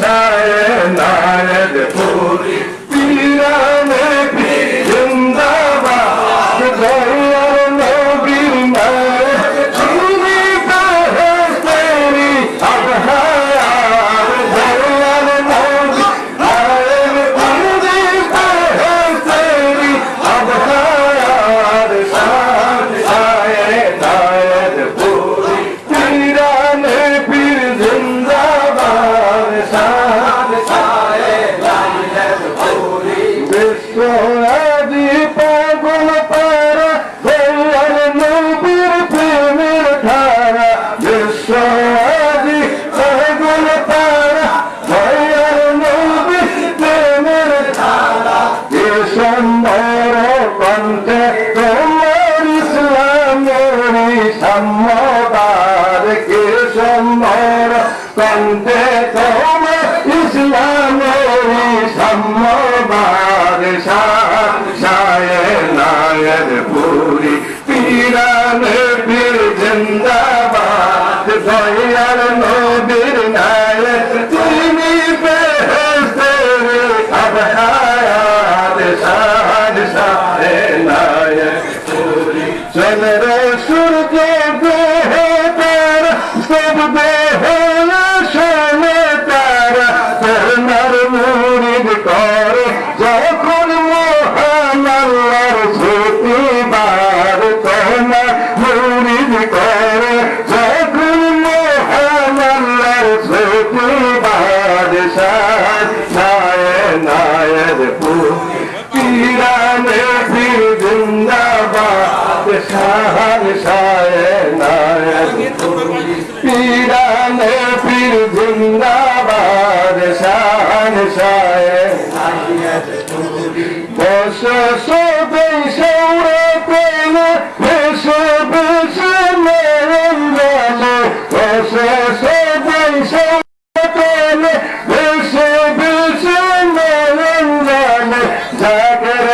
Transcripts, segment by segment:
Shaya Narad Puri সুন্দর কণ্ঠে তোমার ইসলামের সম্মদার কে সুন্দর কণ্ঠে তোমার ইসলামের ইরানে ফির জিন্দাবাদ শাহর শায়নায়ক ইরানে ফির জিন্দাবাদ শাহর শায়নায়ক বস সবে সৌরা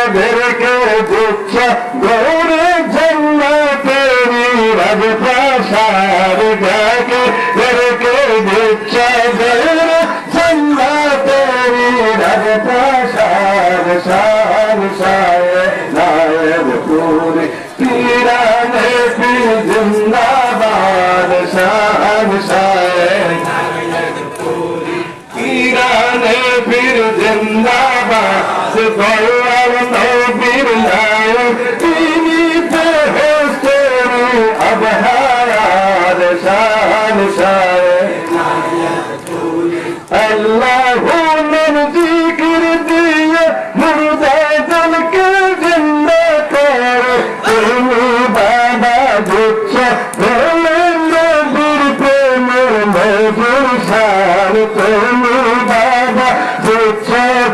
জাগর বেরকে দিচ্ছ গৌরে জন্নতেরি রাজ প্রসার গাকে বেরকে দিচ্ছ গৌরে জন্নতেরি রাজ প্রসার সার সায় নায়ক পুরি পীরানে পীর জিন্দাবাদ সার সায় পীরানে পীর জিন্দাবাদ ज़िंदम बाबा दुख भेण न प्रेम में पुरसार प्रेम बाबा पुछ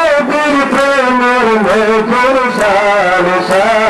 मेम में पुरसार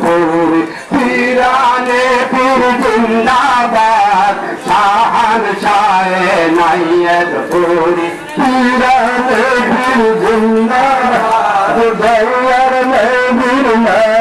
பொருள் பிரானே பிரிந்தாபார் சாஹன் சாயே நையர் பொரி பிரானே பிரிந்தாபார் தயர் நை பிரிந்தாபார்